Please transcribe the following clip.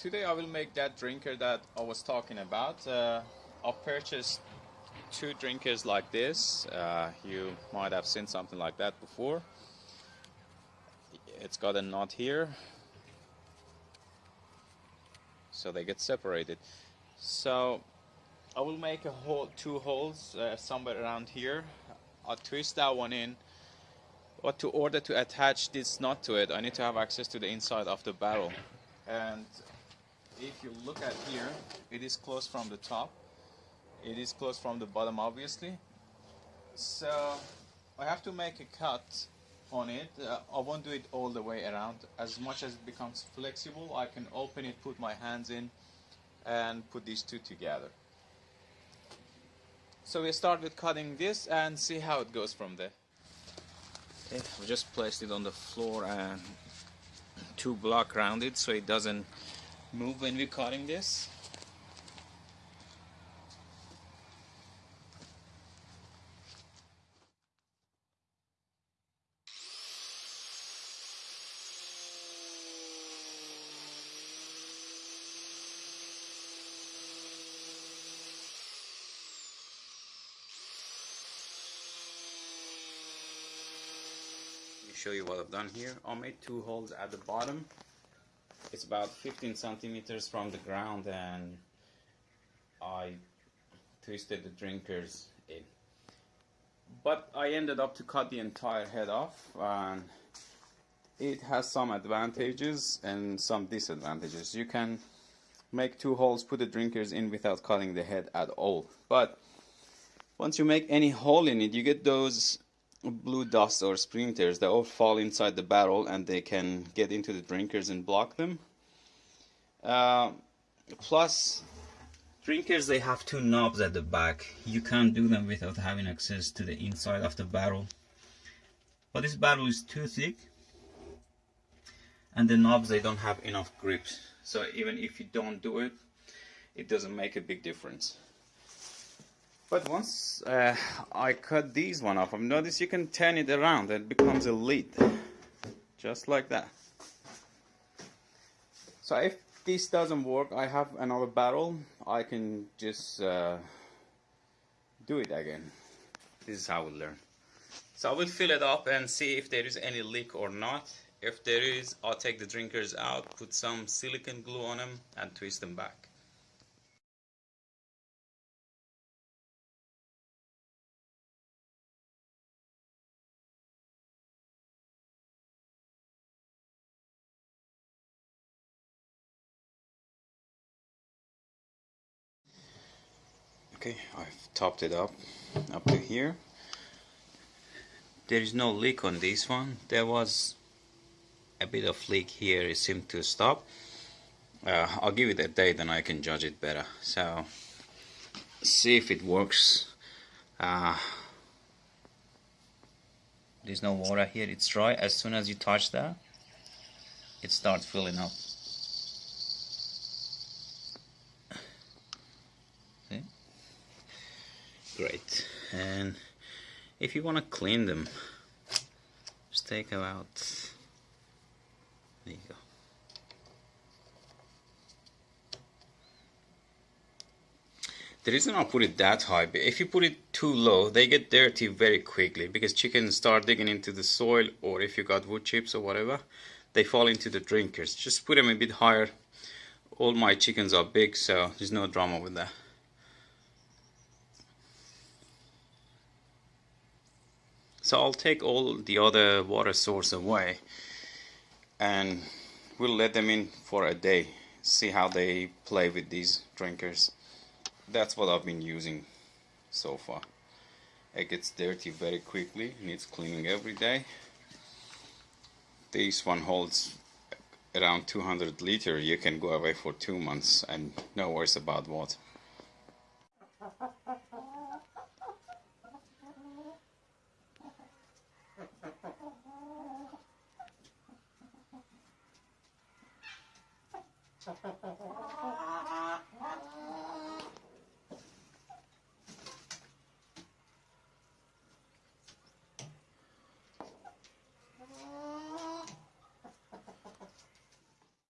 today I will make that drinker that I was talking about. Uh, I've purchased two drinkers like this. Uh, you might have seen something like that before. It's got a knot here. So they get separated. So I will make a hole, two holes uh, somewhere around here. I'll twist that one in. But to order to attach this knot to it, I need to have access to the inside of the barrel. And if you look at here, it is closed from the top. It is closed from the bottom, obviously. So I have to make a cut on it. Uh, I won't do it all the way around. As much as it becomes flexible, I can open it, put my hands in, and put these two together. So we start with cutting this and see how it goes from there. Okay, we just placed it on the floor and two block around it so it doesn't move when we're cutting this show you what I've done here. I made two holes at the bottom it's about 15 centimeters from the ground and I twisted the drinkers in. But I ended up to cut the entire head off and it has some advantages and some disadvantages. You can make two holes put the drinkers in without cutting the head at all. But once you make any hole in it you get those blue dust or splinters they all fall inside the barrel and they can get into the drinkers and block them. Uh, plus drinkers they have two knobs at the back. You can't do them without having access to the inside of the barrel. But this barrel is too thick and the knobs they don't have enough grips. So even if you don't do it it doesn't make a big difference but once uh, I cut these one off, I've noticed you can turn it around and it becomes a lid. Just like that. So if this doesn't work, I have another barrel. I can just uh, do it again. This is how we learn. So I will fill it up and see if there is any leak or not. If there is, I'll take the drinkers out, put some silicone glue on them and twist them back. Okay I've topped it up up to here. There is no leak on this one. There was a bit of leak here it seemed to stop. Uh, I'll give it a day then I can judge it better. So see if it works. Uh, there's no water here it's dry. As soon as you touch that it starts filling up great. And if you want to clean them just take them out there you go. The reason I put it that high if you put it too low they get dirty very quickly because chickens start digging into the soil or if you got wood chips or whatever they fall into the drinkers. Just put them a bit higher. All my chickens are big so there's no drama with that So I'll take all the other water source away and we'll let them in for a day see how they play with these drinkers. That's what I've been using so far. It gets dirty very quickly needs cleaning every day. This one holds around 200 liter. You can go away for two months and no worries about water